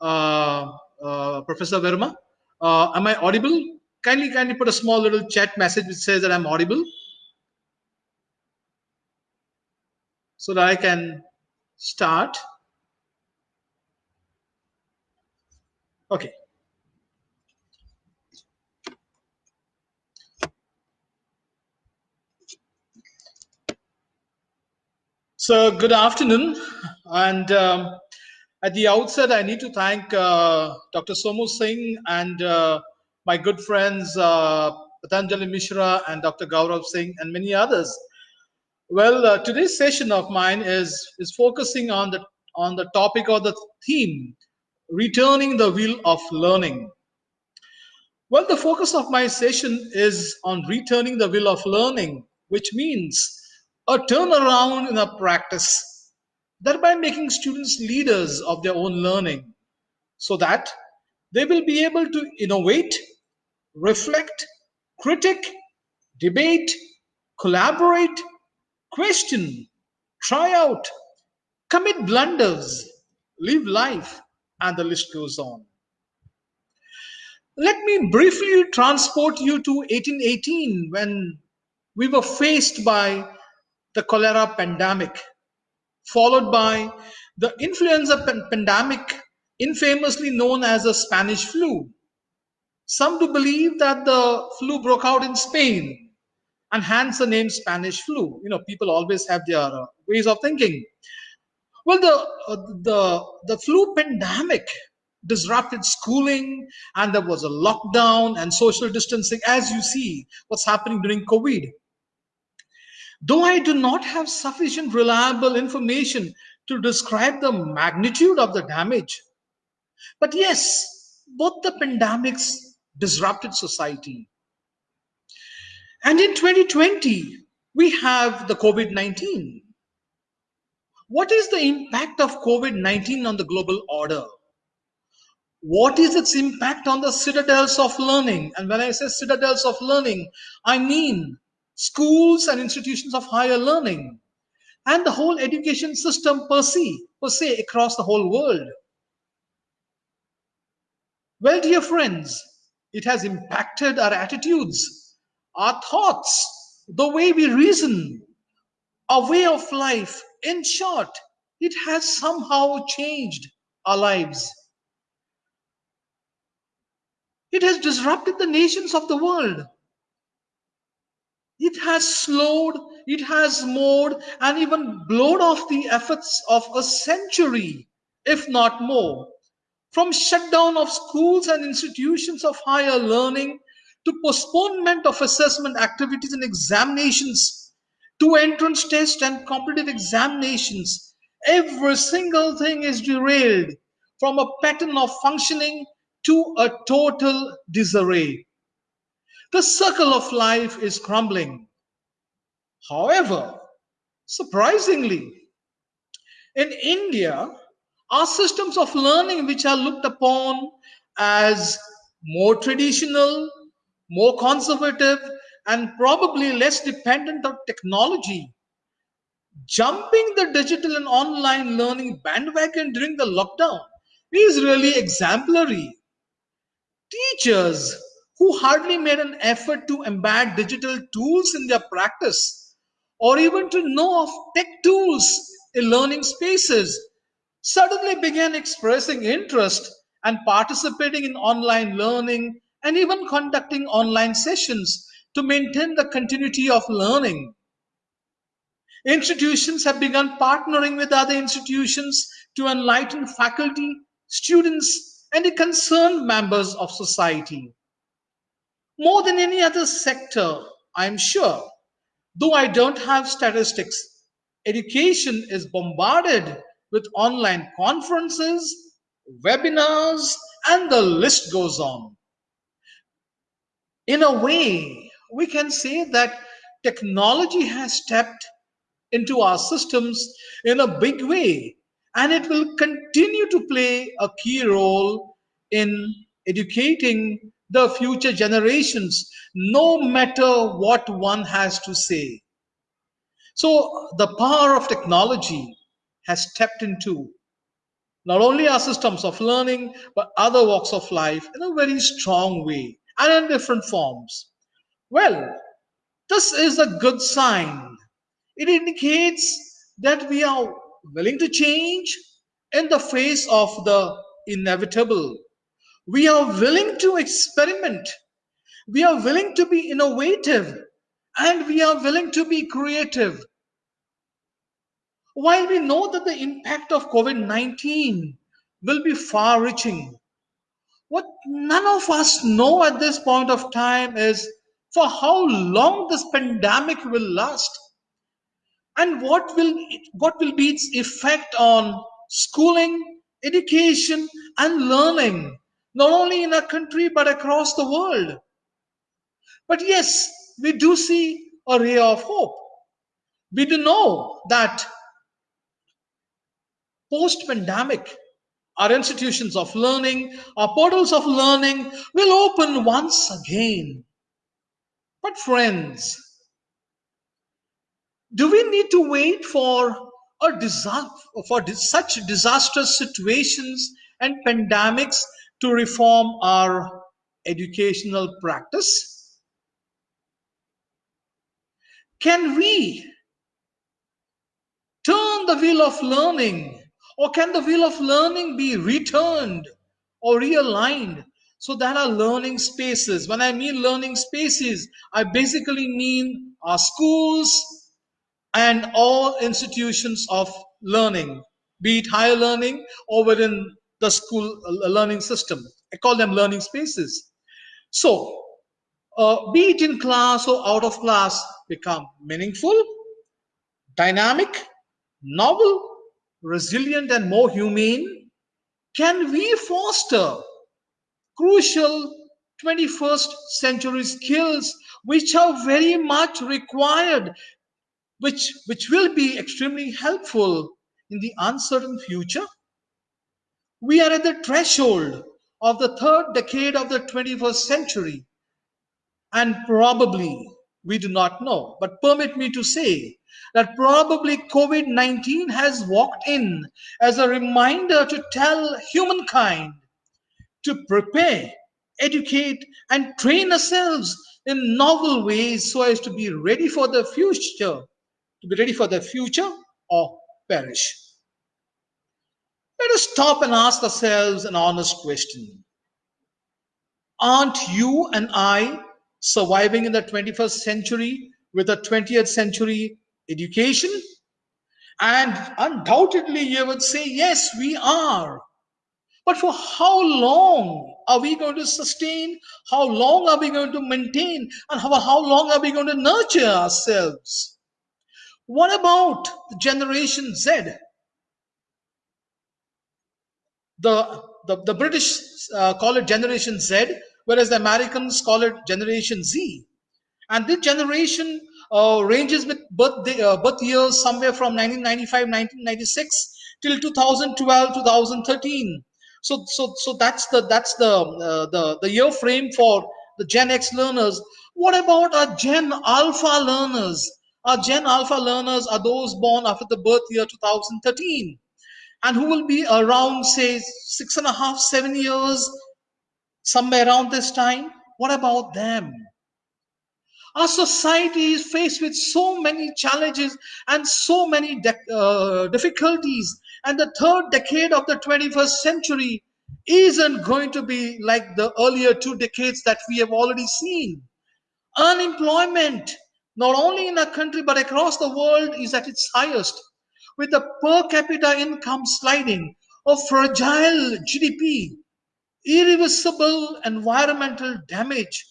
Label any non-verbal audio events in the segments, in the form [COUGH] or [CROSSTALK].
uh, uh, Professor Verma. Uh, am I audible? Kindly, kindly put a small little chat message which says that I'm audible. So that I can start. Okay. So good afternoon. And um, at the outset, I need to thank uh, Dr. Somu Singh and uh, my good friends uh, Patanjali Mishra and Dr. Gaurav Singh and many others. Well, uh, today's session of mine is is focusing on the on the topic or the theme, returning the wheel of learning. Well, the focus of my session is on returning the wheel of learning, which means a turnaround in a practice, thereby making students leaders of their own learning so that they will be able to innovate, reflect, critic, debate, collaborate, question, try out, commit blunders, live life, and the list goes on. Let me briefly transport you to 1818 when we were faced by the cholera pandemic, followed by the influenza pandemic, infamously known as the Spanish flu. Some do believe that the flu broke out in Spain and hence the name Spanish flu. You know, people always have their uh, ways of thinking. Well, the, uh, the, the flu pandemic disrupted schooling and there was a lockdown and social distancing as you see what's happening during COVID. Though I do not have sufficient reliable information to describe the magnitude of the damage, but yes, both the pandemics disrupted society. And in 2020, we have the COVID 19. What is the impact of COVID 19 on the global order? What is its impact on the citadels of learning? And when I say citadels of learning, I mean schools and institutions of higher learning, and the whole education system per se, per se across the whole world. Well, dear friends, it has impacted our attitudes, our thoughts, the way we reason, our way of life. In short, it has somehow changed our lives. It has disrupted the nations of the world. It has slowed, it has mowed, and even blown off the efforts of a century, if not more. From shutdown of schools and institutions of higher learning to postponement of assessment activities and examinations to entrance tests and competitive examinations, every single thing is derailed from a pattern of functioning to a total disarray. The circle of life is crumbling. However, surprisingly, in India, our systems of learning, which are looked upon as more traditional, more conservative, and probably less dependent on technology, jumping the digital and online learning bandwagon during the lockdown is really exemplary. Teachers who hardly made an effort to embed digital tools in their practice or even to know of tech tools in learning spaces suddenly began expressing interest and participating in online learning and even conducting online sessions to maintain the continuity of learning. Institutions have begun partnering with other institutions to enlighten faculty, students, and the concerned members of society. More than any other sector, I'm sure, though I don't have statistics, education is bombarded with online conferences, webinars, and the list goes on. In a way, we can say that technology has stepped into our systems in a big way, and it will continue to play a key role in educating the future generations, no matter what one has to say. So the power of technology has stepped into not only our systems of learning, but other walks of life in a very strong way and in different forms. Well, this is a good sign. It indicates that we are willing to change in the face of the inevitable. We are willing to experiment. We are willing to be innovative and we are willing to be creative. While we know that the impact of COVID 19 will be far reaching, what none of us know at this point of time is for how long this pandemic will last and what will what will be its effect on schooling education and learning not only in our country but across the world. But yes we do see a ray of hope. We do know that post pandemic our institutions of learning our portals of learning will open once again. But friends do we need to wait for a disaster for such disastrous situations and pandemics to reform our educational practice? Can we turn the wheel of learning or can the wheel of learning be returned or realigned so that our learning spaces when i mean learning spaces i basically mean our schools and all institutions of learning, be it higher learning or within the school uh, learning system. I call them learning spaces. So, uh, be it in class or out of class, become meaningful, dynamic, novel, resilient, and more humane. Can we foster crucial 21st century skills which are very much required which, which will be extremely helpful in the uncertain future. We are at the threshold of the third decade of the 21st century, and probably we do not know. But permit me to say that probably COVID 19 has walked in as a reminder to tell humankind to prepare, educate, and train ourselves in novel ways so as to be ready for the future to be ready for the future or perish. Let us stop and ask ourselves an honest question. Aren't you and I surviving in the 21st century with a 20th century education? And undoubtedly, you would say, yes, we are. But for how long are we going to sustain? How long are we going to maintain? And how, how long are we going to nurture ourselves? What about the Generation Z? The, the, the British uh, call it Generation Z, whereas the Americans call it Generation Z. And this generation uh, ranges with birth, uh, birth years somewhere from 1995, 1996 till 2012, 2013. So, so, so that's the that's the uh, the the year frame for the Gen X learners. What about our Gen Alpha learners? Our Gen Alpha learners are those born after the birth year 2013 and who will be around, say, six and a half, seven years, somewhere around this time. What about them? Our society is faced with so many challenges and so many uh, difficulties, and the third decade of the 21st century isn't going to be like the earlier two decades that we have already seen. Unemployment not only in our country but across the world is at its highest with the per capita income sliding a fragile GDP, irreversible environmental damage,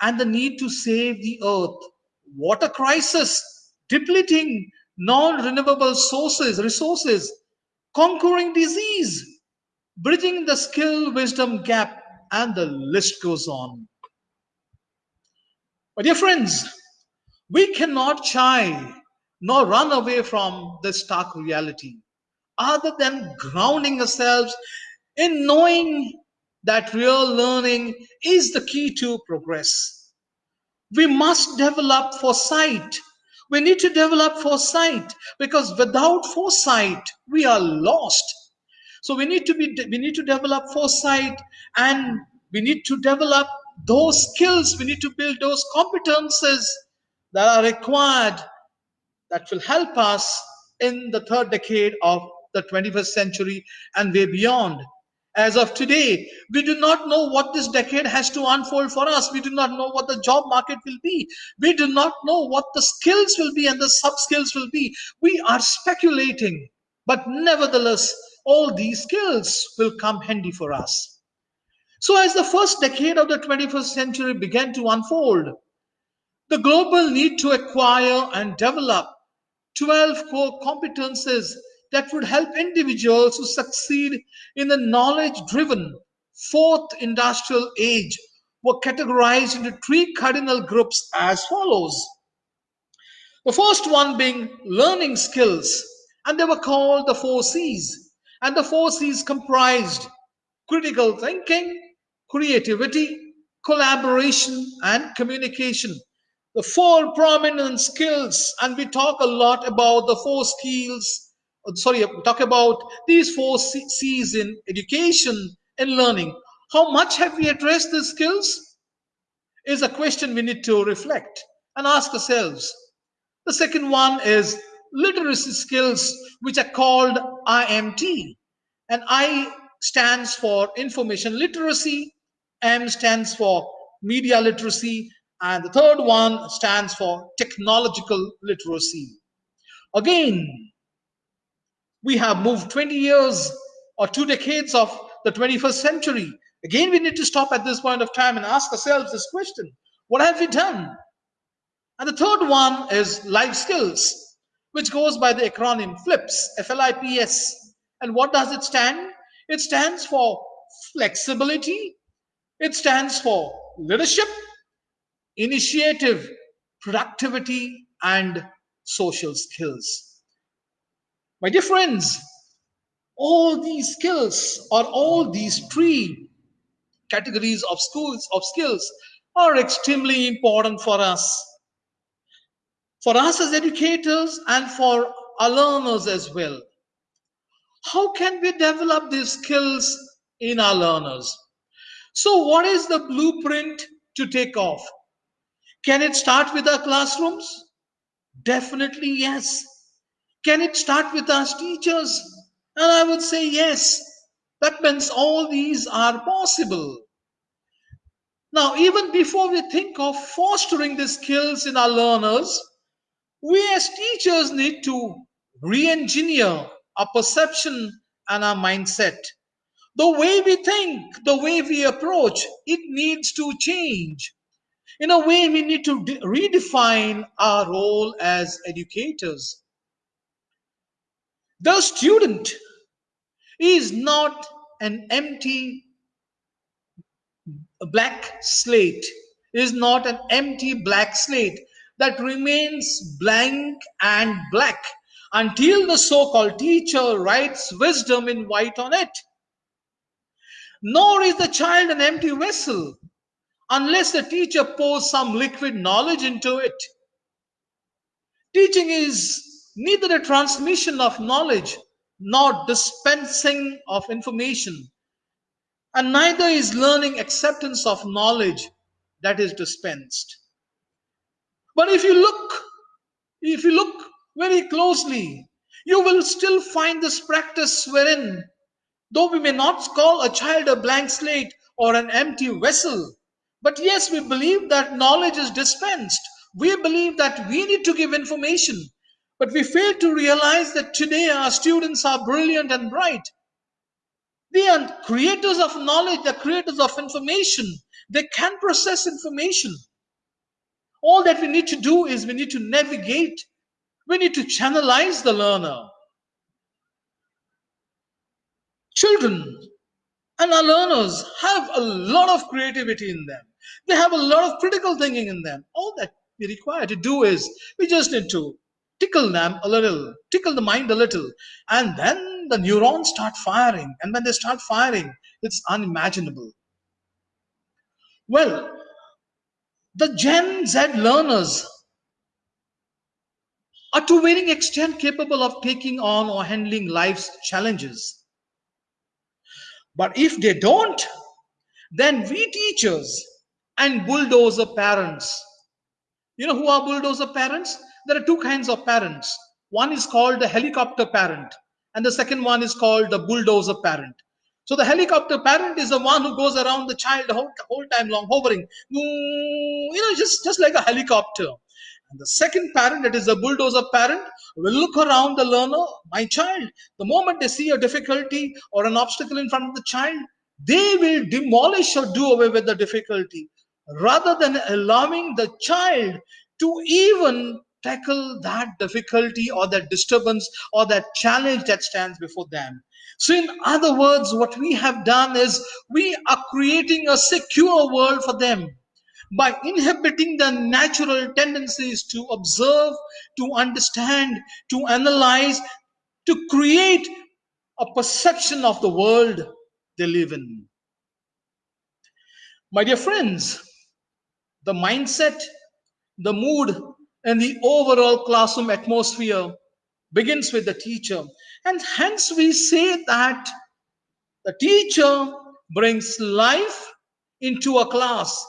and the need to save the earth, water crisis, depleting non-renewable sources, resources, conquering disease, bridging the skill wisdom gap, and the list goes on. My dear friends, we cannot shy nor run away from this stark reality other than grounding ourselves in knowing that real learning is the key to progress. We must develop foresight. We need to develop foresight because without foresight, we are lost. So we need to be we need to develop foresight and we need to develop those skills. We need to build those competences that are required that will help us in the third decade of the 21st century and way beyond. As of today, we do not know what this decade has to unfold for us. We do not know what the job market will be. We do not know what the skills will be and the sub skills will be. We are speculating, but nevertheless, all these skills will come handy for us. So, as the first decade of the 21st century began to unfold, the global need to acquire and develop 12 core competences that would help individuals to succeed in the knowledge driven fourth industrial age were categorized into three cardinal groups as follows. The first one being learning skills, and they were called the four C's. And the four C's comprised critical thinking, creativity, collaboration, and communication the four prominent skills and we talk a lot about the four skills sorry talk about these four c's in education and learning. How much have we addressed these skills? Is a question we need to reflect and ask ourselves. The second one is literacy skills which are called imt and i stands for information literacy m stands for media literacy and the third one stands for technological literacy. Again, we have moved 20 years or two decades of the 21st century. Again, we need to stop at this point of time and ask ourselves this question What have we done? And the third one is life skills, which goes by the acronym FLIPS, F L I P S. And what does it stand? It stands for flexibility, it stands for leadership, initiative, productivity, and social skills. My dear friends, all these skills or all these three categories of schools of skills are extremely important for us. For us as educators and for our learners as well. How can we develop these skills in our learners? So, what is the blueprint to take off? Can it start with our classrooms? Definitely yes. Can it start with our teachers? And I would say yes. That means all these are possible. Now, even before we think of fostering the skills in our learners, we as teachers need to re engineer our perception and our mindset. The way we think, the way we approach, it needs to change. In a way, we need to redefine our role as educators. The student is not an empty black slate, is not an empty black slate that remains blank and black until the so called teacher writes wisdom in white on it. Nor is the child an empty vessel unless the teacher pours some liquid knowledge into it. Teaching is neither a transmission of knowledge nor dispensing of information, and neither is learning acceptance of knowledge that is dispensed. But if you look, if you look very closely, you will still find this practice wherein, though we may not call a child a blank slate or an empty vessel, but yes, we believe that knowledge is dispensed. We believe that we need to give information. But we fail to realize that today our students are brilliant and bright. They are creators of knowledge, they're creators of information. They can process information. All that we need to do is we need to navigate, we need to channelize the learner. Children and our learners have a lot of creativity in them. They have a lot of critical thinking in them. All that we require to do is we just need to tickle them a little, tickle the mind a little, and then the neurons start firing. And when they start firing, it's unimaginable. Well, the Gen Z learners are to varying extent capable of taking on or handling life's challenges. But if they don't, then we teachers and bulldozer parents, you know who are bulldozer parents? There are two kinds of parents. One is called the helicopter parent, and the second one is called the bulldozer parent. So the helicopter parent is the one who goes around the child the whole, whole time long, hovering, you know, just, just like a helicopter. And the second parent, that is the bulldozer parent, will look around the learner, my child. The moment they see a difficulty or an obstacle in front of the child, they will demolish or do away with the difficulty rather than allowing the child to even tackle that difficulty or that disturbance or that challenge that stands before them. So, in other words, what we have done is we are creating a secure world for them by inhibiting the natural tendencies to observe, to understand, to analyze, to create a perception of the world they live in. My dear friends, the mindset, the mood, and the overall classroom atmosphere begins with the teacher. And hence we say that the teacher brings life into a class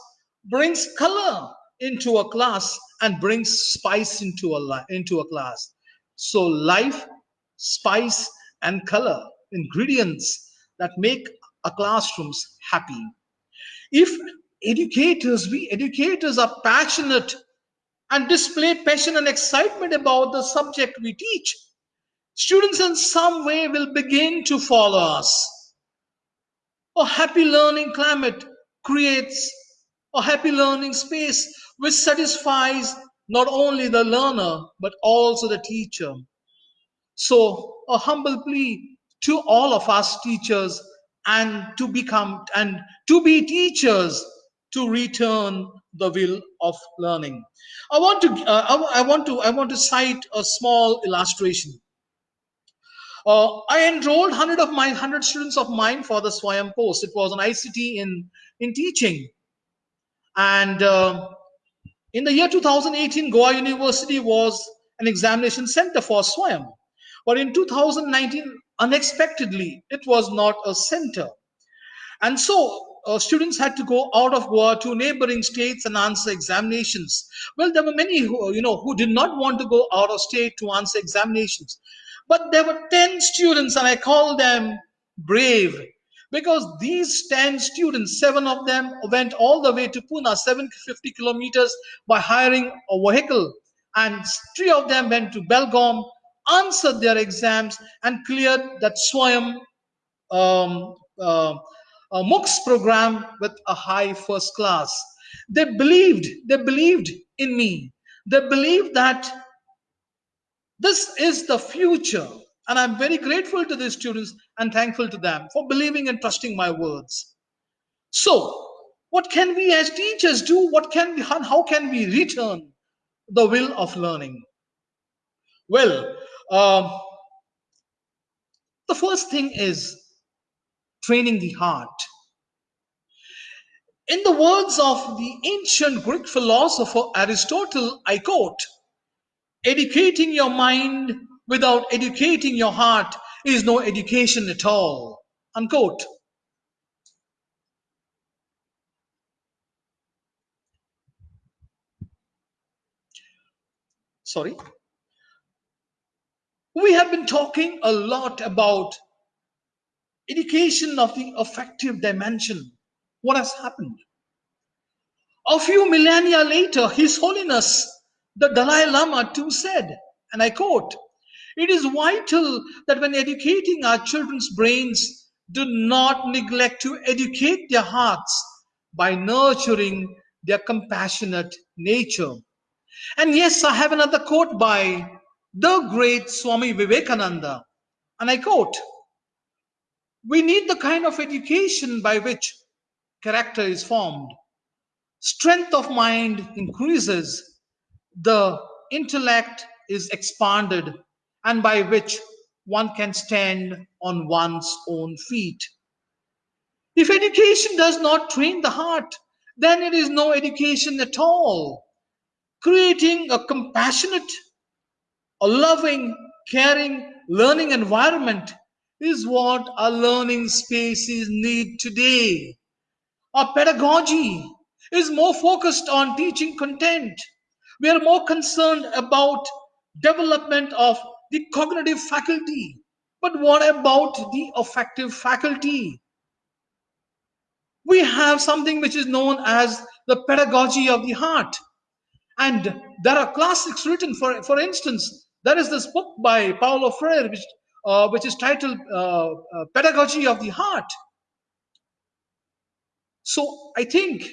brings color into a class and brings spice into a into a class so life spice and color ingredients that make a classrooms happy if educators we educators are passionate and display passion and excitement about the subject we teach students in some way will begin to follow us a happy learning climate creates a happy learning space which satisfies not only the learner but also the teacher. So, a humble plea to all of us teachers and to become and to be teachers to return the will of learning. I want to uh, I, I want to I want to cite a small illustration. Uh, I enrolled 100 of my 100 students of mine for the Swayam course. It was an ICT in in teaching and uh, in the year 2018, Goa University was an examination center for SWAYAM. But in 2019, unexpectedly, it was not a center. And so uh, students had to go out of Goa to neighboring states and answer examinations. Well, there were many who, you know, who did not want to go out of state to answer examinations. But there were 10 students, and I call them brave, because these 10 students, seven of them went all the way to Pune, 750 kilometers by hiring a vehicle. And three of them went to Belgaum, answered their exams, and cleared that Swayam um, uh, uh, MOOCs program with a high first class. They believed, they believed in me. They believed that this is the future and I'm very grateful to these students and thankful to them for believing and trusting my words. So, what can we as teachers do? What can we, how can we return the will of learning? Well, um, the first thing is training the heart. In the words of the ancient Greek philosopher Aristotle, I quote, educating your mind without educating your heart is no education at all. Unquote. Sorry. We have been talking a lot about education of the affective dimension. What has happened? A few millennia later, His Holiness the Dalai Lama too said, and I quote, it is vital that when educating our children's brains, do not neglect to educate their hearts by nurturing their compassionate nature. And yes, I have another quote by the great Swami Vivekananda. And I quote We need the kind of education by which character is formed, strength of mind increases, the intellect is expanded, and by which one can stand on one's own feet. If education does not train the heart, then it is no education at all. Creating a compassionate, a loving, caring, learning environment is what our learning spaces need today. Our pedagogy is more focused on teaching content. We are more concerned about development of the cognitive faculty. But what about the affective faculty? We have something which is known as the pedagogy of the heart. And there are classics written, for, for instance, there is this book by Paulo Freire, which, uh, which is titled uh, uh, Pedagogy of the Heart. So I think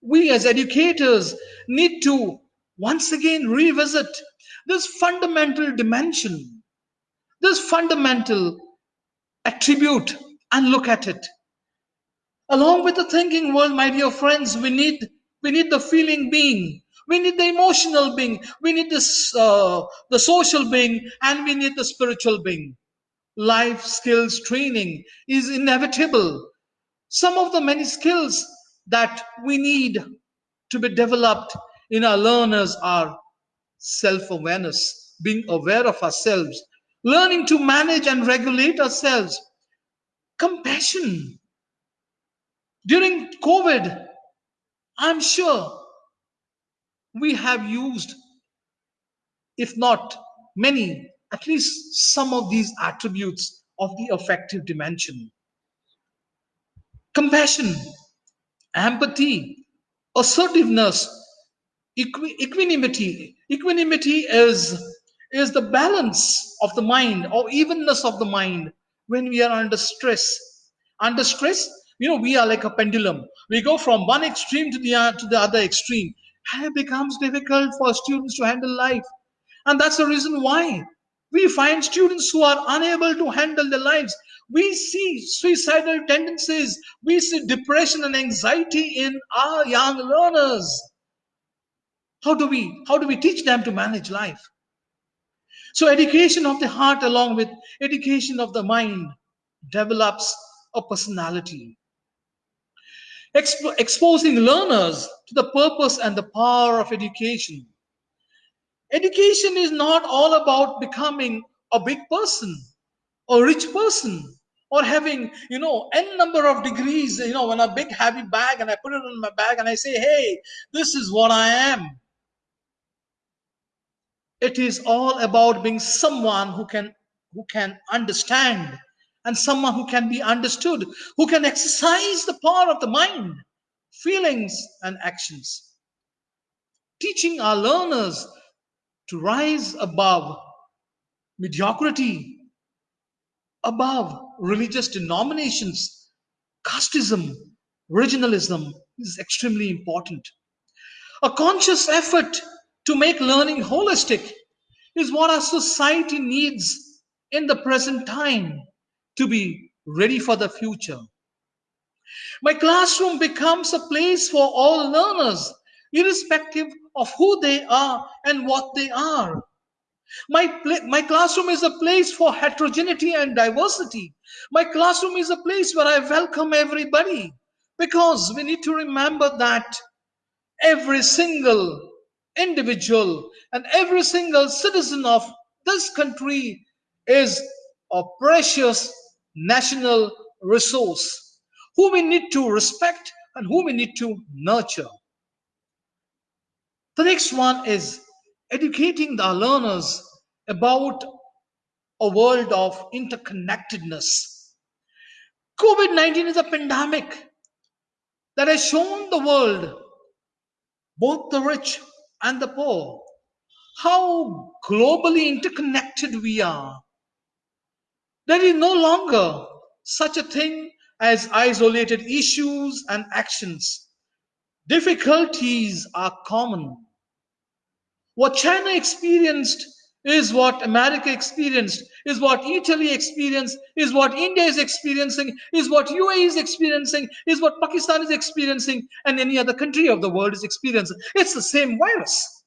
we as educators need to once again revisit this fundamental dimension, this fundamental attribute, and look at it. Along with the thinking world, my dear friends, we need we need the feeling being, we need the emotional being, we need this uh, the social being, and we need the spiritual being. Life skills training is inevitable. Some of the many skills that we need to be developed in our learners are self-awareness, being aware of ourselves, learning to manage and regulate ourselves, compassion. During COVID, I'm sure we have used, if not many, at least some of these attributes of the affective dimension. Compassion, empathy, assertiveness, equi equanimity. Equanimity is, is the balance of the mind or evenness of the mind when we are under stress. Under stress, you know, we are like a pendulum. We go from one extreme to the, uh, to the other extreme. And it becomes difficult for students to handle life. And that's the reason why we find students who are unable to handle their lives. We see suicidal tendencies. We see depression and anxiety in our young learners. How do we how do we teach them to manage life? So education of the heart along with education of the mind develops a personality. Expo exposing learners to the purpose and the power of education. Education is not all about becoming a big person, a rich person, or having, you know, n number of degrees, you know, in a big heavy bag and I put it on my bag and I say, hey, this is what I am. It is all about being someone who can who can understand and someone who can be understood, who can exercise the power of the mind, feelings, and actions. Teaching our learners to rise above mediocrity, above religious denominations, casteism, regionalism is extremely important. A conscious effort to make learning holistic is what our society needs in the present time to be ready for the future. My classroom becomes a place for all learners, irrespective of who they are and what they are. My, my classroom is a place for heterogeneity and diversity. My classroom is a place where I welcome everybody because we need to remember that every single individual and every single citizen of this country is a precious national resource who we need to respect and who we need to nurture. The next one is educating the learners about a world of interconnectedness. COVID 19 is a pandemic that has shown the world, both the rich and the poor, how globally interconnected we are. There is no longer such a thing as isolated issues and actions. Difficulties are common. What China experienced is what America experienced, is what Italy experienced, is what India is experiencing, is what UAE is experiencing, is what Pakistan is experiencing, and any other country of the world is experiencing. It's the same virus.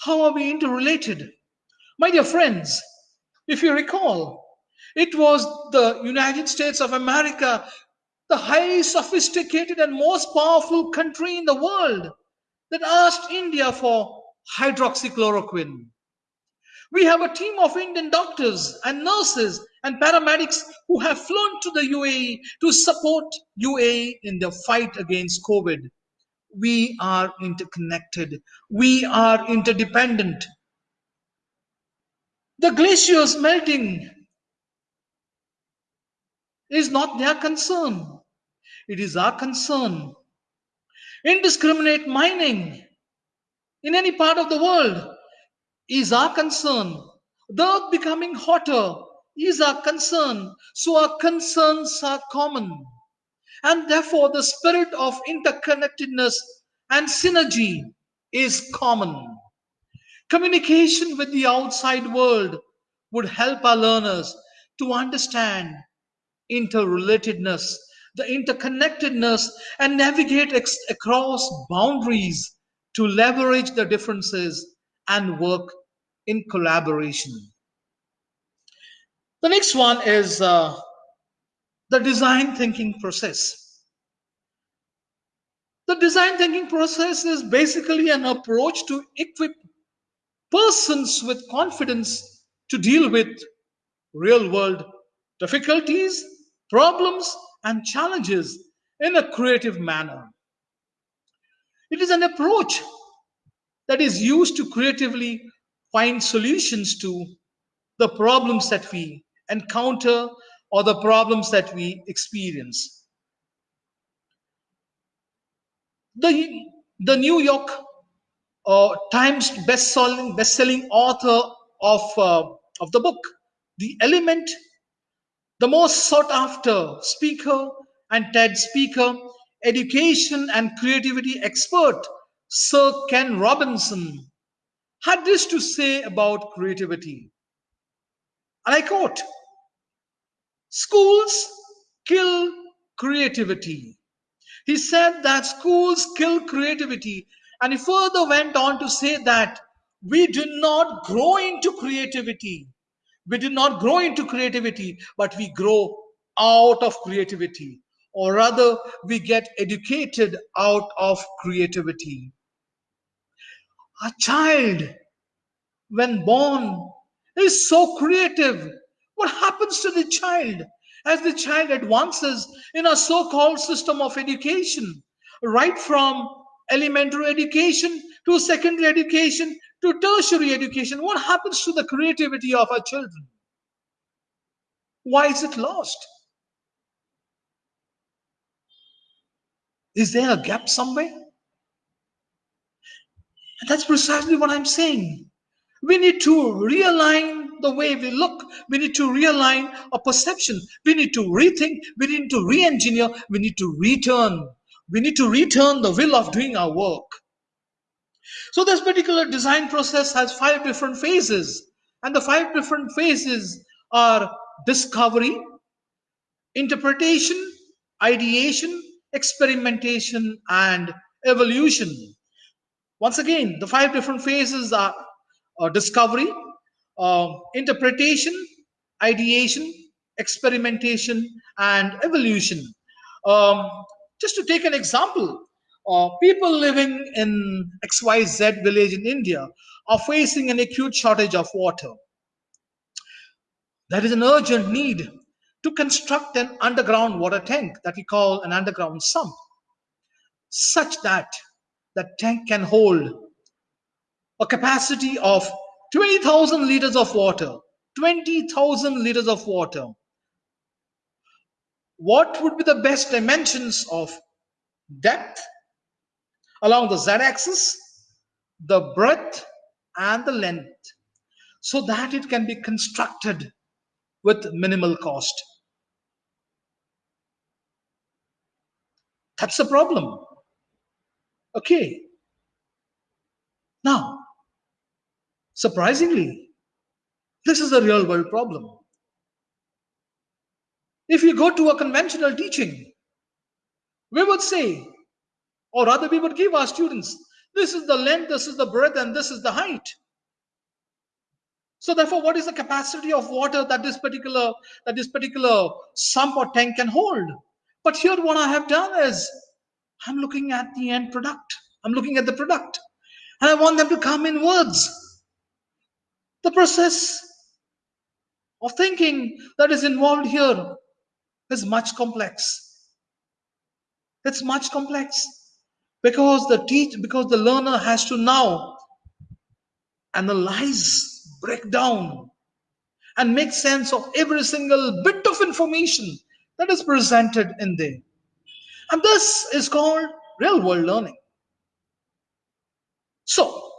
How are we interrelated? My dear friends, if you recall, it was the United States of America, the highly sophisticated and most powerful country in the world, that asked India for hydroxychloroquine. We have a team of Indian doctors and nurses and paramedics who have flown to the UAE to support UAE in the fight against COVID. We are interconnected. We are interdependent. The glaciers melting is not their concern. It is our concern. Indiscriminate mining in any part of the world is our concern. The earth becoming hotter is our concern. So our concerns are common. And therefore, the spirit of interconnectedness and synergy is common. Communication with the outside world would help our learners to understand interrelatedness, the interconnectedness, and navigate across boundaries to leverage the differences and work in collaboration. The next one is uh, the design thinking process. The design thinking process is basically an approach to equip persons with confidence to deal with real world difficulties, problems, and challenges in a creative manner. It is an approach that is used to creatively find solutions to the problems that we encounter or the problems that we experience. The, the New York uh, Times best-selling best-selling author of uh, of the book, The Element, the most sought-after speaker and TED speaker, education and creativity expert, Sir Ken Robinson, had this to say about creativity. And I quote Schools kill creativity. He said that schools kill creativity. And he further went on to say that we do not grow into creativity. We do not grow into creativity, but we grow out of creativity. Or rather, we get educated out of creativity. A child, when born, is so creative. What happens to the child as the child advances in a so called system of education, right from elementary education to secondary education to tertiary education? What happens to the creativity of our children? Why is it lost? Is there a gap somewhere? And that's precisely what I'm saying. We need to realign the way we look. We need to realign our perception. We need to rethink. We need to re engineer. We need to return. We need to return the will of doing our work. So, this particular design process has five different phases. And the five different phases are discovery, interpretation, ideation, experimentation, and evolution. Once again, the five different phases are uh, discovery, uh, interpretation, ideation, experimentation, and evolution. Um, just to take an example, uh, people living in XYZ village in India are facing an acute shortage of water. There is an urgent need to construct an underground water tank that we call an underground sump, such that the tank can hold a capacity of 20,000 liters of water. 20,000 liters of water. What would be the best dimensions of depth along the z axis, the breadth, and the length so that it can be constructed with minimal cost? That's the problem. Okay. Now, surprisingly, this is a real world problem. If you go to a conventional teaching, we would say, or rather, we would give our students, this is the length, this is the breadth, and this is the height. So therefore, what is the capacity of water that this particular that this particular sump or tank can hold? But here, what I have done is I'm looking at the end product. I'm looking at the product. And I want them to come in words. The process of thinking that is involved here is much complex. It's much complex because the teach because the learner has to now analyze, break down, and make sense of every single bit of information that is presented in there. And this is called real world learning. So,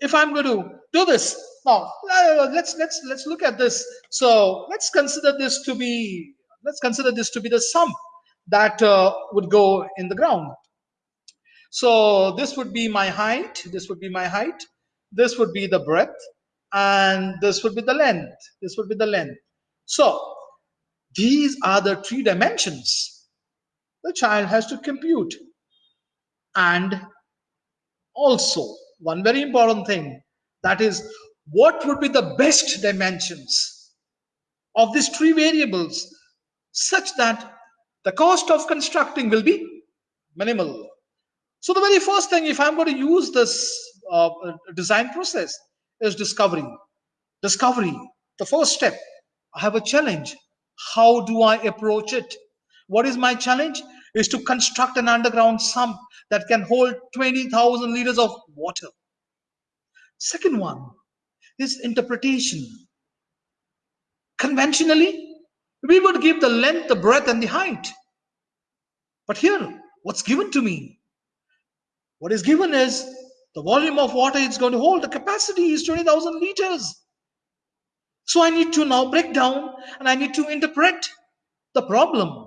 if I'm going to do this now, uh, let's let's let's look at this. So let's consider this to be let's consider this to be the sum that uh, would go in the ground. So this would be my height. This would be my height. This would be the breadth, and this would be the length. This would be the length. So these are the three dimensions the child has to compute. And also, one very important thing that is, what would be the best dimensions of these three variables such that the cost of constructing will be minimal. So, the very first thing, if I'm going to use this uh, design process, is discovery. Discovery, the first step. I have a challenge. How do I approach it? What is my challenge? Is to construct an underground sump that can hold 20,000 liters of water. Second one is interpretation. Conventionally, we would give the length, the breadth, and the height. But here, what's given to me? What is given is the volume of water it's going to hold. The capacity is 20,000 liters. So I need to now break down and I need to interpret the problem.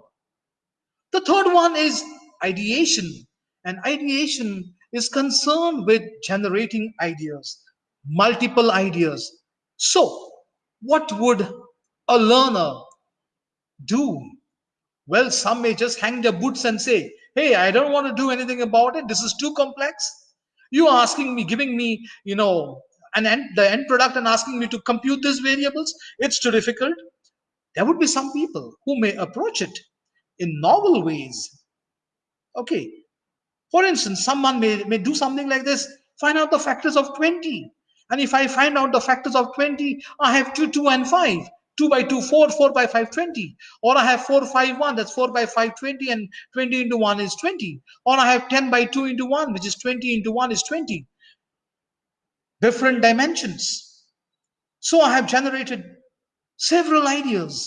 The third one is ideation. And ideation is concerned with generating ideas, multiple ideas. So, what would a learner do? Well, some may just hang their boots and say, Hey, I don't want to do anything about it. This is too complex. You asking me, giving me, you know, an end, the end product and asking me to compute these variables. It's too difficult. There would be some people who may approach it in novel ways. Okay. For instance, someone may, may do something like this find out the factors of 20. And if I find out the factors of 20, I have 2, 2, and 5. 2 by 2, 4, 4 by 5, 20. Or I have 4, 5, 1, that's 4 by 5, 20, and 20 into 1 is 20. Or I have 10 by 2 into 1, which is 20 into 1 is 20. Different dimensions. So I have generated several ideas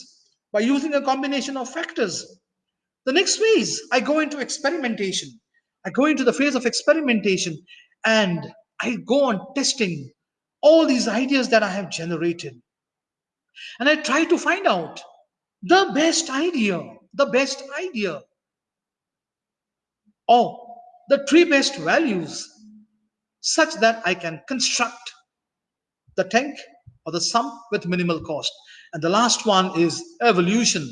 by using a combination of factors. The next phase, I go into experimentation. I go into the phase of experimentation and I go on testing all these ideas that I have generated. And I try to find out the best idea, the best idea, or the three best values such that I can construct the tank or the sump with minimal cost. And the last one is evolution.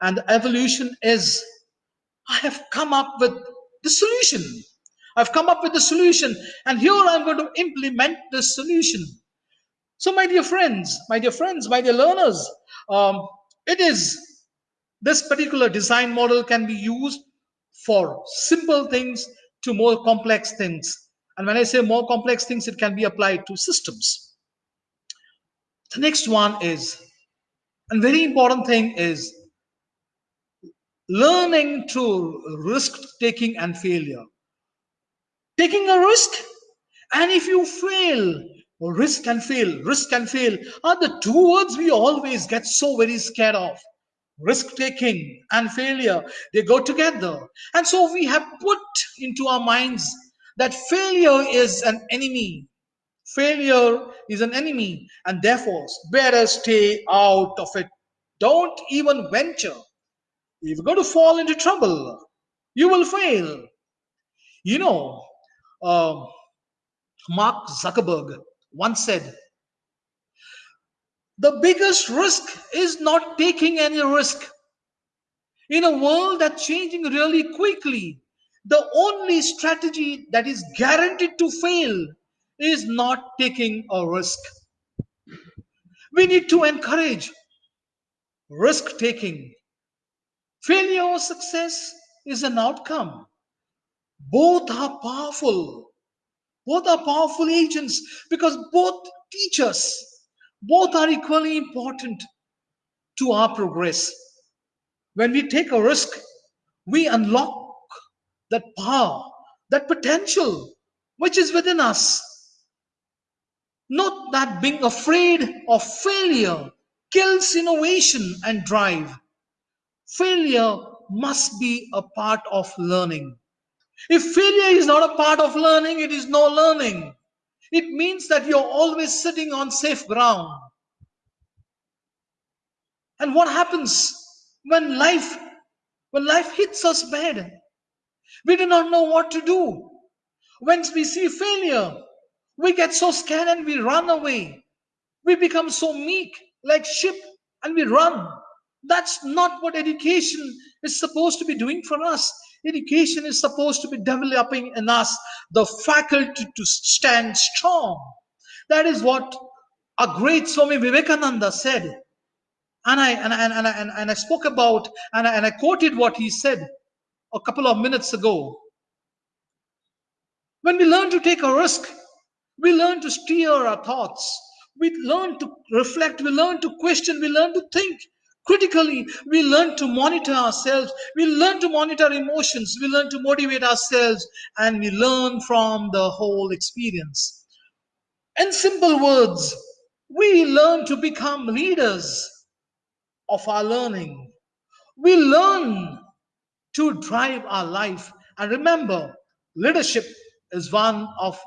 And evolution is I have come up with the solution. I've come up with the solution, and here I'm going to implement the solution. So, my dear friends, my dear friends, my dear learners, um, it is this particular design model can be used for simple things to more complex things. And when I say more complex things, it can be applied to systems. The next one is, and very important thing is learning through risk taking and failure. Taking a risk, and if you fail, risk and fail, risk and fail are the two words we always get so very scared of. Risk taking and failure, they go together. And so we have put into our minds that failure is an enemy. Failure is an enemy, and therefore, better stay out of it. Don't even venture. If you're going to fall into trouble, you will fail. You know, uh, Mark Zuckerberg once said, The biggest risk is not taking any risk. In a world that's changing really quickly, the only strategy that is guaranteed to fail is not taking a risk. We need to encourage risk taking Failure or success is an outcome. Both are powerful. Both are powerful agents because both teach us Both are equally important to our progress. When we take a risk, we unlock that power, that potential which is within us. Not that being afraid of failure kills innovation and drive. Failure must be a part of learning. If failure is not a part of learning, it is no learning. It means that you're always sitting on safe ground. And what happens when life when life hits us bad? We do not know what to do. When we see failure, we get so scared and we run away. We become so meek, like sheep, and we run. That's not what education is supposed to be doing for us. Education is supposed to be developing in us the faculty to stand strong. That is what a great Swami Vivekananda said. And I, and, I- and, and, and I spoke about, and I, and I quoted what he said a couple of minutes ago. When we learn to take a risk, we learn to steer our thoughts. We learn to reflect. We learn to question. We learn to think critically. We learn to monitor ourselves. We learn to monitor emotions. We learn to motivate ourselves. And we learn from the whole experience. In simple words, we learn to become leaders of our learning. We learn to drive our life. And remember, leadership is one of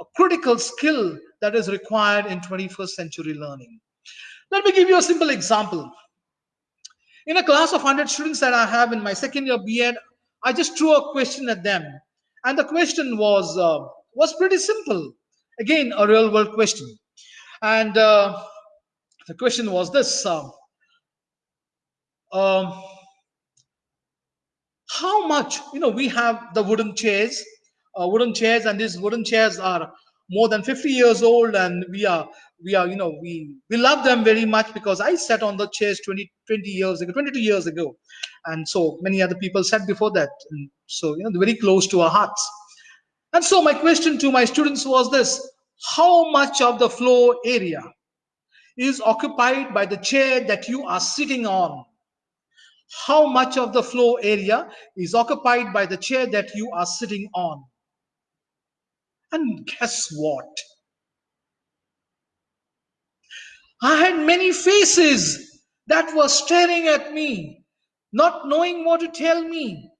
a critical skill that is required in 21st century learning. Let me give you a simple example. In a class of 100 students that I have in my second year B.Ed, I just threw a question at them. And the question was, uh, was pretty simple. Again, a real world question. And uh, the question was this uh, um, how much you know we have the wooden chairs uh, wooden chairs and these wooden chairs are more than 50 years old and we are we are you know we we love them very much because i sat on the chairs 20 20 years ago 22 years ago. And so many other people sat before that. And so you know they're very close to our hearts. And so my question to my students was this how much of the floor area is occupied by the chair that you are sitting on? How much of the floor area is occupied by the chair that you are sitting on. And guess what? I had many faces that were staring at me, not knowing what to tell me.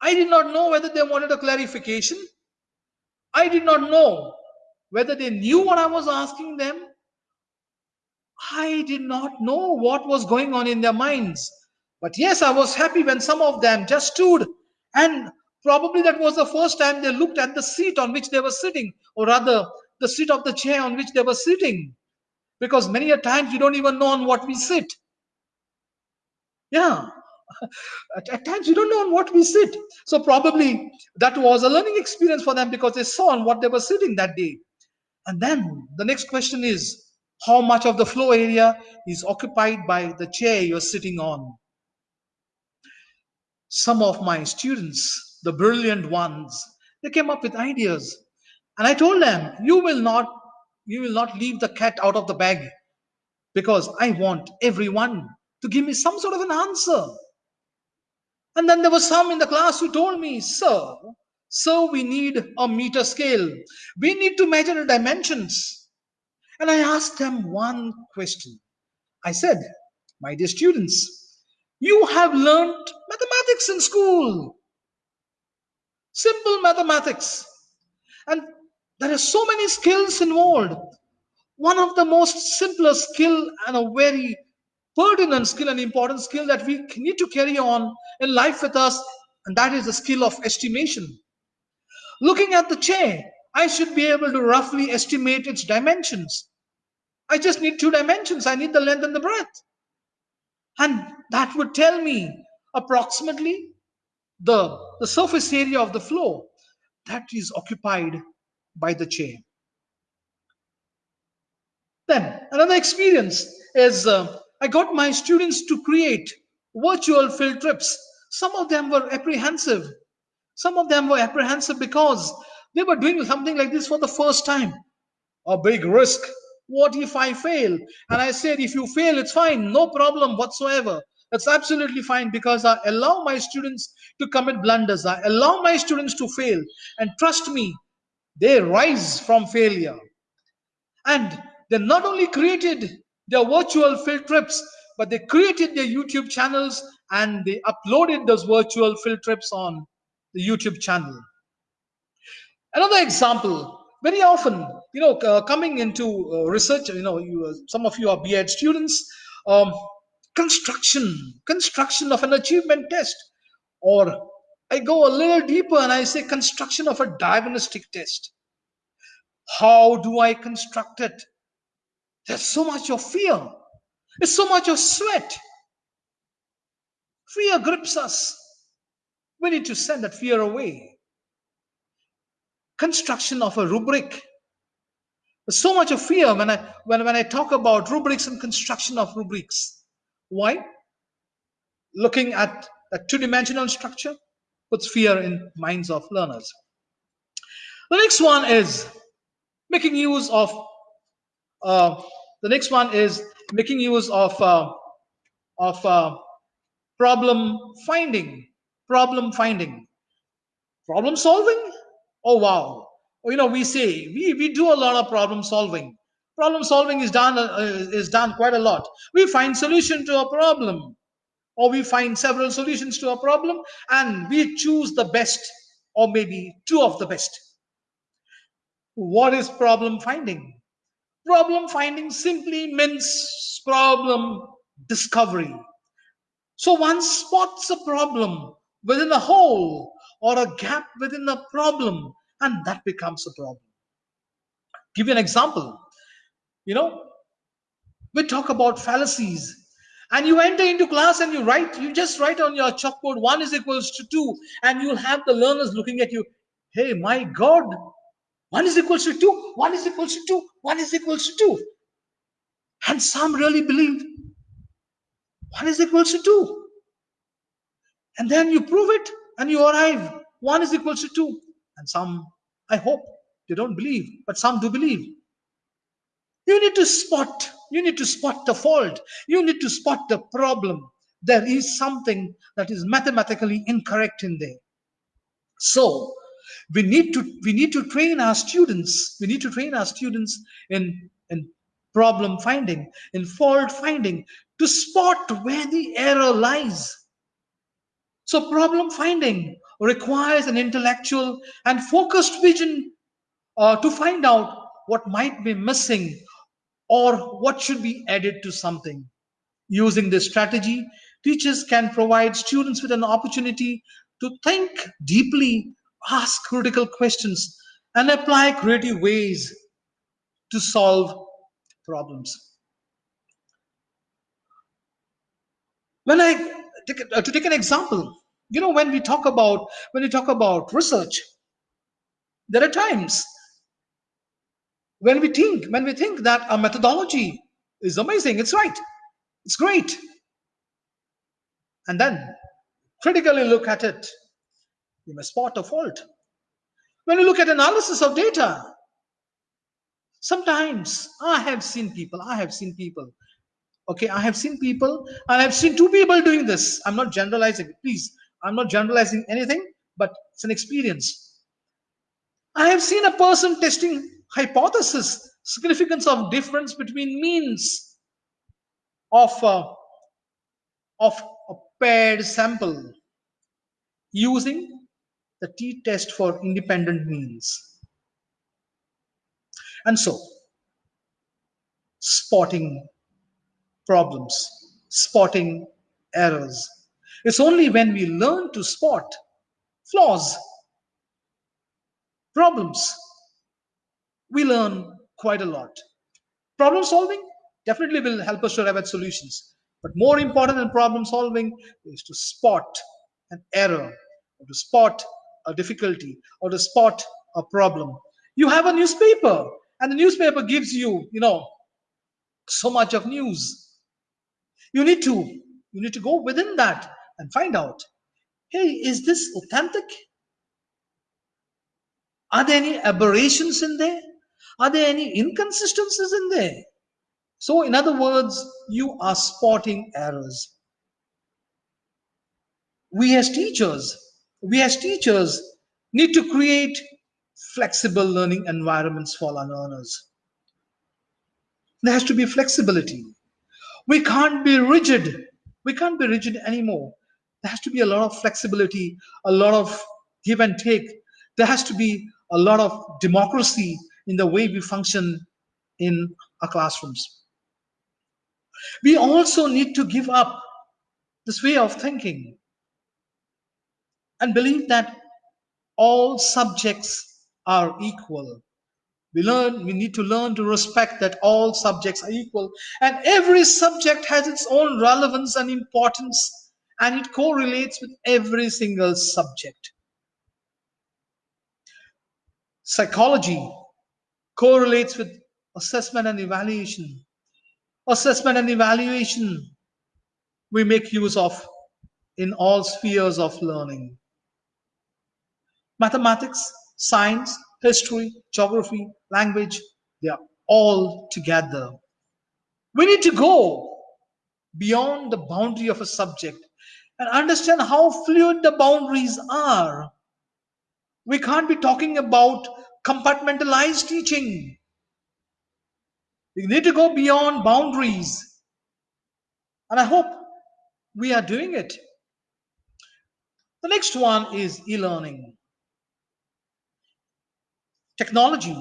I did not know whether they wanted a clarification. I did not know whether they knew what I was asking them I did not know what was going on in their minds. But yes, I was happy when some of them just stood and probably that was the first time they looked at the seat on which they were sitting, or rather, the seat of the chair on which they were sitting. Because many a times we don't even know on what we sit. Yeah. [LAUGHS] At, at times we don't know on what we sit. So probably that was a learning experience for them because they saw on what they were sitting that day. And then the next question is how much of the floor area is occupied by the chair you're sitting on. Some of my students, the brilliant ones, they came up with ideas. And I told them, you will not, you will not leave the cat out of the bag because I want everyone to give me some sort of an answer. And then there were some in the class who told me, sir, sir, we need a meter scale. We need to measure the dimensions. And I asked them one question. I said, My dear students, you have learned mathematics in school. Simple mathematics. And there are so many skills involved. One of the most simplest skill and a very pertinent skill and important skill that we need to carry on in life with us, and that is the skill of estimation. Looking at the chair, I should be able to roughly estimate its dimensions. I just need two dimensions. I need the length and the breadth. And that would tell me approximately the, the surface area of the floor that is occupied by the chain. Then another experience is uh, I got my students to create virtual field trips. Some of them were apprehensive. Some of them were apprehensive because they were doing something like this for the first time. A big risk, what if i fail and i said if you fail it's fine no problem whatsoever that's absolutely fine because i allow my students to commit blunders. I allow my students to fail. And trust me they rise from failure. And they not only created their virtual field trips but they created their youtube channels and they uploaded those virtual field trips on the youtube channel. Another example very often you know uh, coming into uh, research you know you, uh, some of you are B.Ed students um, construction construction of an achievement test. Or i go a little deeper and i say construction of a diagnostic test. How do i construct it? There's so much of fear. There's so much of sweat. Fear grips us. We need to send that fear away. Construction of a rubric. There's so much of fear when I when, when I talk about rubrics and construction of rubrics. Why? Looking at a two-dimensional structure puts fear in minds of learners. The next one is making use of uh, the next one is making use of uh, of uh, problem finding problem finding problem solving oh wow you know we say we, we do a lot of problem solving problem solving is done uh, is done quite a lot. We find solution to a problem or we find several solutions to a problem and we choose the best or maybe two of the best. What is problem finding? Problem finding simply means problem discovery. So one spots a problem within a hole or a gap within a problem and that becomes a problem. Give you an example you know we talk about fallacies. And you enter into class and you write you just write on your chalkboard one is equals to two and you'll have the learners looking at you hey my god one is equals to two one is equals to two one is equals to two. And some really believe one is equals to two. And then you prove it and you arrive one is equals to two. And some i hope they don't believe but some do believe you need to spot you need to spot the fault. You need to spot the problem. There is something that is mathematically incorrect in there. So we need to we need to train our students we need to train our students in in problem finding in fault finding to spot where the error lies. So problem finding requires an intellectual and focused vision uh, to find out what might be missing or what should be added to something. Using this strategy, teachers can provide students with an opportunity to think deeply, ask critical questions, and apply creative ways to solve problems. When I to take an example, you know when we talk about when we talk about research there are times when we think when we think that a methodology is amazing it's right it's great. And then critically look at it you may spot a fault. When you look at analysis of data sometimes i have seen people i have seen people. Okay i have seen people and i've seen two people doing this. I'm not generalizing please I'm not generalizing anything, but it's an experience. I have seen a person testing hypothesis, significance of difference between means of a, uh, of a paired sample using the t-test for independent means. And so, spotting problems, spotting errors, it's only when we learn to spot flaws, problems, we learn quite a lot. Problem solving definitely will help us to arrive at solutions. But more important than problem solving is to spot an error, or to spot a difficulty, or to spot a problem. You have a newspaper, and the newspaper gives you, you know, so much of news. You need to you need to go within that and find out hey, is this authentic? Are there any aberrations in there? Are there any inconsistencies in there? So, in other words, you are spotting errors. We as teachers, we as teachers need to create flexible learning environments for our learners. There has to be flexibility. We can't be rigid. We can't be rigid anymore. There has to be a lot of flexibility, a lot of give and take. There has to be a lot of democracy in the way we function in our classrooms. We also need to give up this way of thinking and believe that all subjects are equal. We learn, we need to learn to respect that all subjects are equal and every subject has its own relevance and importance and it correlates with every single subject. Psychology correlates with assessment and evaluation. Assessment and evaluation we make use of in all spheres of learning. Mathematics, science, history, geography, language, they are all together. We need to go beyond the boundary of a subject and understand how fluid the boundaries are. We can't be talking about compartmentalized teaching. We need to go beyond boundaries. And I hope we are doing it. The next one is e learning. Technology.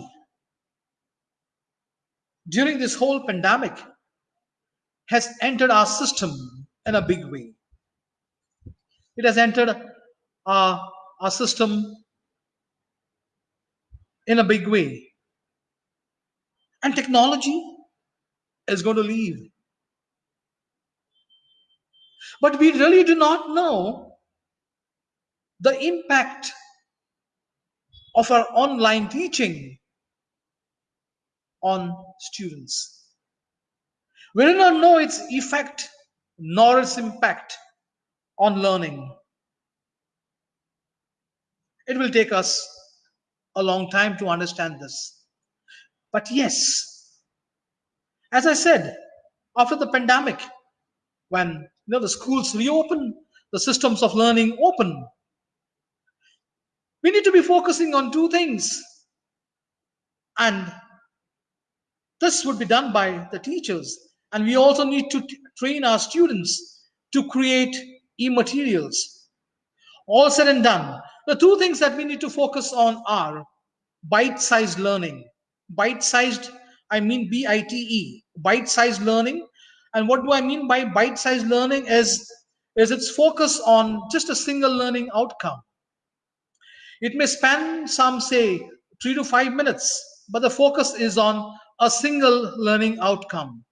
During this whole pandemic, has entered our system in a big way. It has entered our, our system in a big way. And technology is going to leave. But we really do not know the impact of our online teaching on students. We do not know its effect nor its impact on learning. It will take us a long time to understand this. But yes, as I said, after the pandemic, when you know the schools reopen, the systems of learning open, we need to be focusing on two things. And this would be done by the teachers. And we also need to train our students to create e-materials. All said and done, the two things that we need to focus on are bite-sized learning. Bite-sized, I mean B-I-T-E, bite-sized learning. And what do I mean by bite-sized learning is, is its focus on just a single learning outcome. It may span some say three to five minutes, but the focus is on a single learning outcome.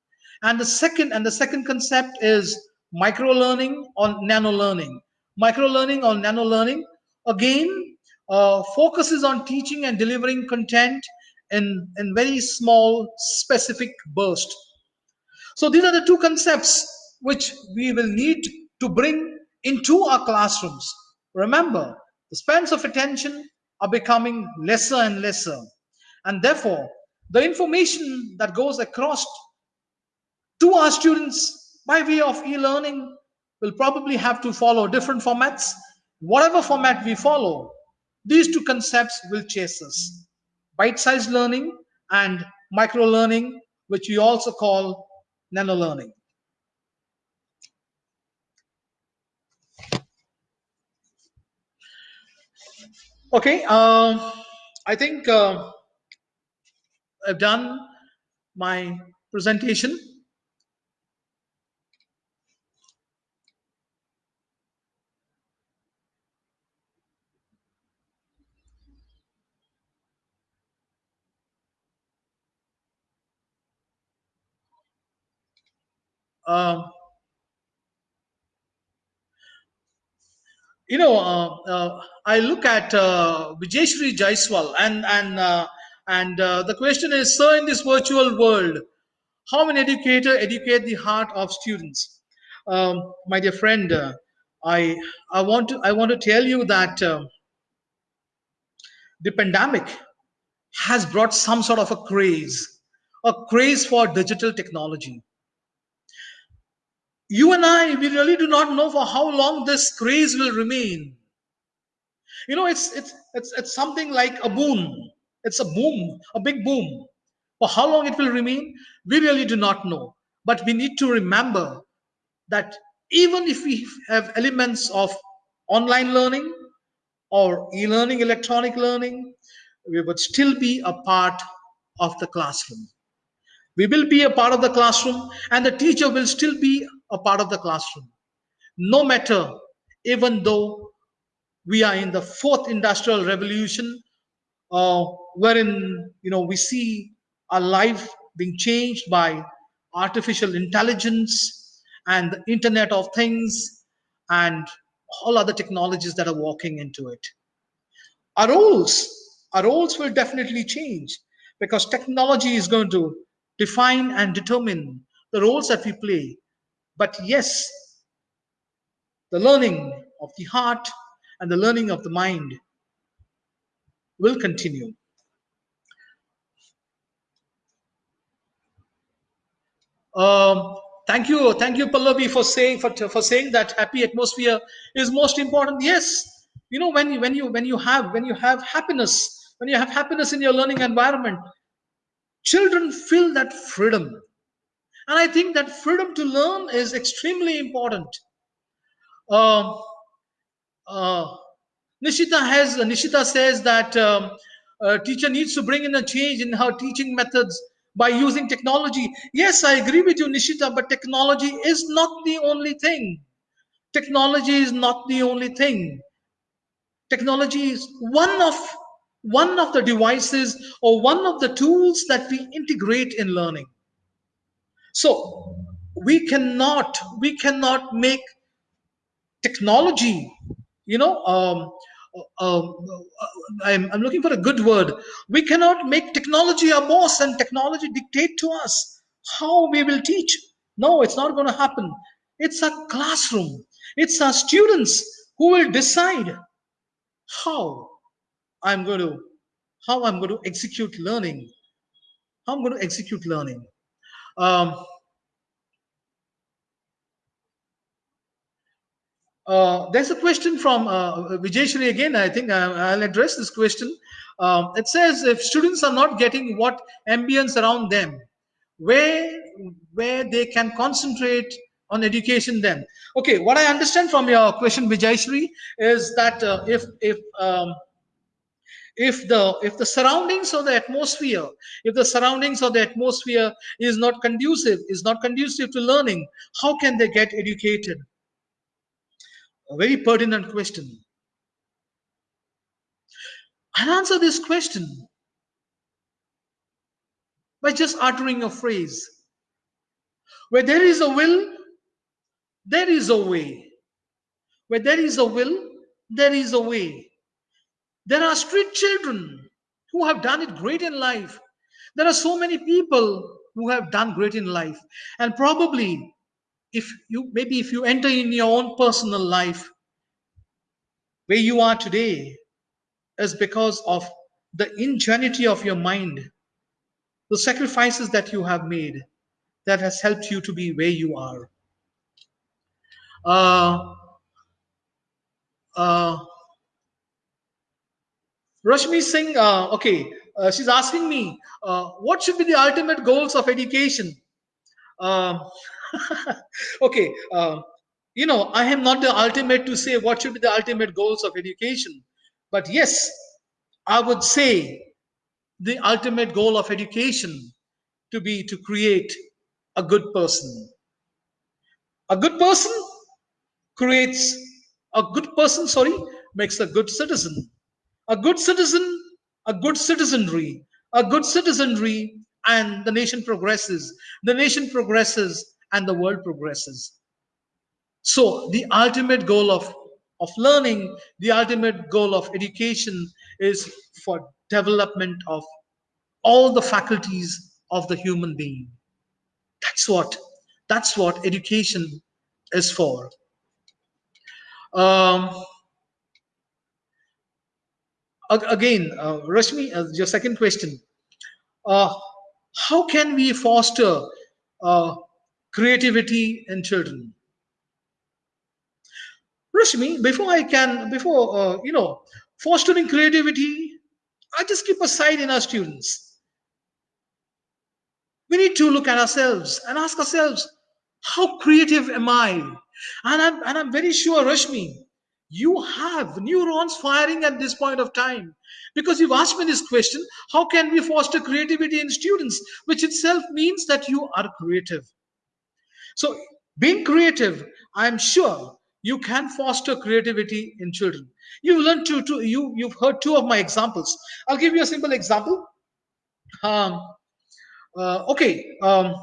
And the second and the second concept is micro learning or nano learning. Micro learning or nano learning again uh, focuses on teaching and delivering content in, in very small specific bursts. So these are the two concepts which we will need to bring into our classrooms. Remember, the spans of attention are becoming lesser and lesser. And therefore, the information that goes across to our students by way of e-learning will probably have to follow different formats. Whatever format we follow, these two concepts will chase us. Bite-sized learning and micro-learning, which we also call nano-learning. Okay, uh, I think uh, I've done my presentation. Um, you know, uh, uh, I look at uh, Vijayshri Jaiswal and and uh, and uh, the question is, sir, in this virtual world, how an educator educate the heart of students? Um, my dear friend, I I want to I want to tell you that the pandemic has brought some sort of a craze, a craze for digital technology. You and I, we really do not know for how long this craze will remain. You know, it's it's it's it's something like a boom. It's a boom, a big boom. For how long it will remain, we really do not know. But we need to remember that even if we have elements of online learning or e-learning, electronic learning, we would still be a part of the classroom. We will be a part of the classroom and the teacher will still be a part of the classroom. No matter, even though we are in the fourth industrial revolution, uh, wherein you know we see our life being changed by artificial intelligence and the Internet of Things and all other technologies that are walking into it. Our roles, our roles will definitely change because technology is going to define and determine the roles that we play. But yes, the learning of the heart and the learning of the mind will continue. Um, thank you, thank you, Pallavi, for saying for, for saying that happy atmosphere is most important. Yes, you know when you when you when you have when you have happiness, when you have happiness in your learning environment, children feel that freedom, and I think that freedom to learn is extremely important. Uh, uh, Nishita has Nishita says that um, a teacher needs to bring in a change in her teaching methods by using technology. Yes, I agree with you, Nishita, but technology is not the only thing. Technology is not the only thing. Technology is one of one of the devices or one of the tools that we integrate in learning. So we cannot we cannot make technology, you know, um, um, I'm, I'm looking for a good word. We cannot make technology our boss and technology dictate to us how we will teach. No, it's not going to happen. It's a classroom. It's our students who will decide how I'm going to how I'm going to execute learning. How I'm going to execute learning. Um, Uh, there's a question from uh, Vijayshri again. I think uh, I'll address this question. Um, it says if students are not getting what ambience around them, where where they can concentrate on education then. Okay, what I understand from your question, Vijayshri, is that uh, if if um, if the if the surroundings or the atmosphere if the surroundings or the atmosphere is not conducive is not conducive to learning how can they get educated a very pertinent question. I'll answer this question by just uttering a phrase. Where there is a will, there is a way. Where there is a will, there is a way. There are street children who have done it great in life. There are so many people who have done great in life. And probably if you maybe if you enter in your own personal life where you are today is because of the ingenuity of your mind the sacrifices that you have made that has helped you to be where you are uh, uh, Rashmi Singh, uh, okay, uh, she's asking me, uh, what should be the ultimate goals of education? Uh, [LAUGHS] okay, uh, you know, I am not the ultimate to say what should be the ultimate goals of education. But yes, I would say the ultimate goal of education to be to create a good person. A good person creates a good person, sorry, makes a good citizen. A good citizen, a good citizenry, a good citizenry, and the nation progresses. The nation progresses and the world progresses. So the ultimate goal of, of learning, the ultimate goal of education is for development of all the faculties of the human being. That's what, that's what education is for. Um, again, uh, Rashmi, uh, your second question. Uh, how can we foster uh, creativity in children? Rashmi, before I can, before, uh, you know, fostering creativity, I just keep aside in our students. We need to look at ourselves and ask ourselves, how creative am I? And I'm, and I'm very sure, Rashmi, you have neurons firing at this point of time. Because you've asked me this question how can we foster creativity in students? Which itself means that you are creative. So being creative i'm sure you can foster creativity in children. You've learned to, to you you've heard two of my examples. I'll give you a simple example. Um, uh, okay um,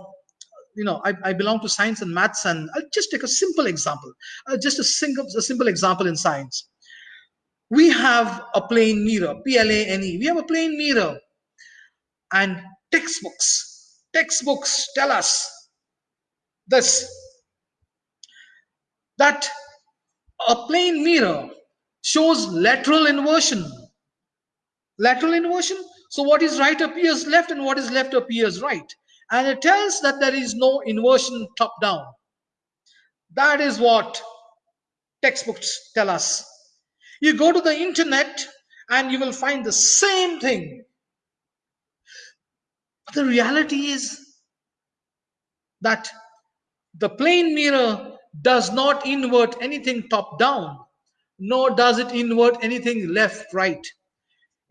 you know I, I belong to science and maths and i'll just take a simple example uh, just a single a simple example in science. We have a plane mirror p-l-a-n-e we have a plane mirror and textbooks. Textbooks tell us this that a plane mirror shows lateral inversion. Lateral inversion? So what is right appears left and what is left appears right and it tells that there is no inversion top down. That is what textbooks tell us. You go to the internet and you will find the same thing. But the reality is that the plane mirror does not invert anything top down, nor does it invert anything left right.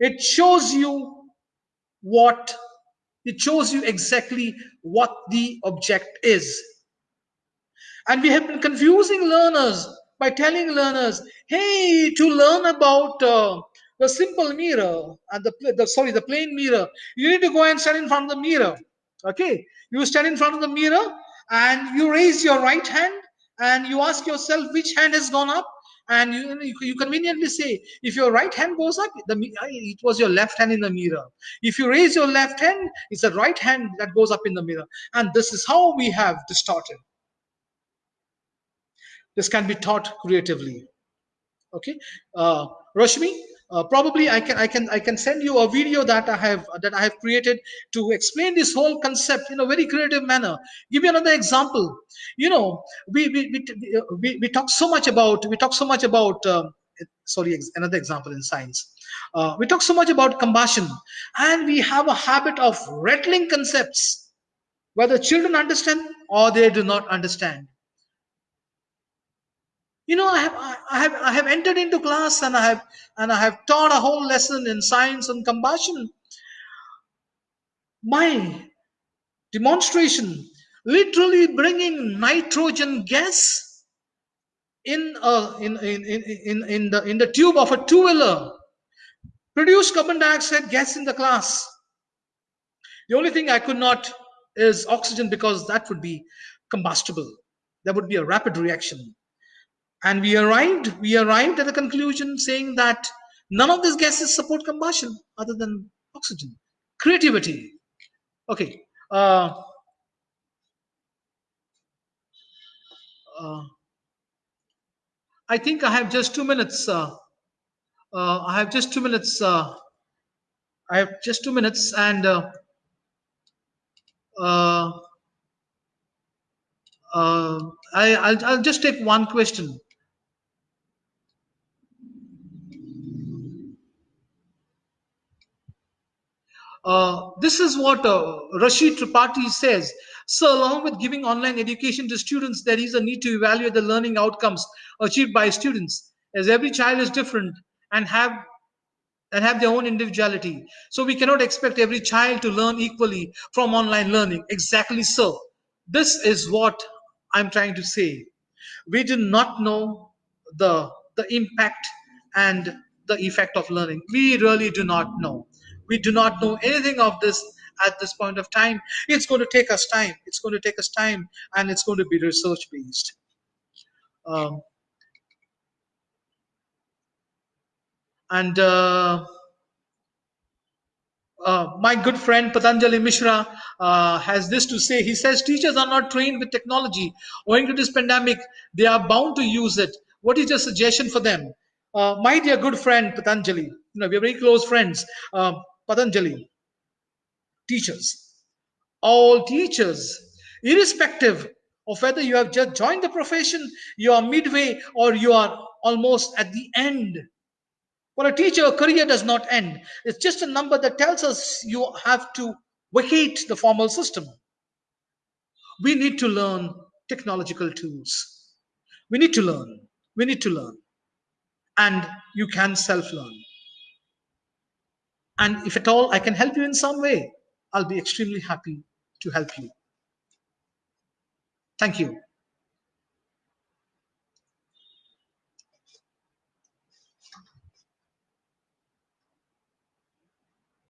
It shows you what it shows you exactly what the object is. And we have been confusing learners by telling learners, hey, to learn about uh, the simple mirror and the, the sorry the plane mirror, you need to go and stand in front of the mirror. Okay, you stand in front of the mirror and you raise your right hand and you ask yourself which hand has gone up and you, you conveniently say if your right hand goes up the it was your left hand in the mirror. If you raise your left hand it's the right hand that goes up in the mirror. And this is how we have distorted. This can be taught creatively. Okay? Uh, Rashmi uh, probably I can I can I can send you a video that I have that I have created to explain this whole concept in a very creative manner. Give you another example. You know, we we we, we, we talk so much about we talk so much about um, sorry another example in science. Uh, we talk so much about combustion, and we have a habit of rattling concepts, whether children understand or they do not understand you know i have i have i have entered into class and i have and i have taught a whole lesson in science and combustion my demonstration literally bringing nitrogen gas in a, in, in, in, in, the in the tube of a two-wheeler. Produce carbon dioxide gas in the class. The only thing i could not is oxygen because that would be combustible. There would be a rapid reaction and we arrived we arrived at the conclusion saying that none of these gases support combustion other than oxygen creativity. Okay uh, uh, i think i have just two minutes uh, uh i have just two minutes uh, i have just two minutes and uh, I, I'll, I'll just take one question Uh, this is what uh, Rashid Tripathi says. So along with giving online education to students, there is a need to evaluate the learning outcomes achieved by students as every child is different and have and have their own individuality. So we cannot expect every child to learn equally from online learning. Exactly so. This is what I'm trying to say. We do not know the, the impact and the effect of learning. We really do not know. We do not know anything of this at this point of time. It's going to take us time. It's going to take us time and it's going to be research based. Um, and uh, uh, my good friend Patanjali Mishra uh, has this to say. He says teachers are not trained with technology. Owing to this pandemic, they are bound to use it. What is your suggestion for them? uh, my dear good friend Patanjali, you know, we're very close friends. Patanjali, teachers, all teachers, irrespective of whether you have just joined the profession, you are midway, or you are almost at the end. For a teacher, a career does not end. It's just a number that tells us you have to vacate the formal system. We need to learn technological tools. We need to learn. We need to learn. And you can self learn. And if at all I can help you in some way, I'll be extremely happy to help you. Thank you.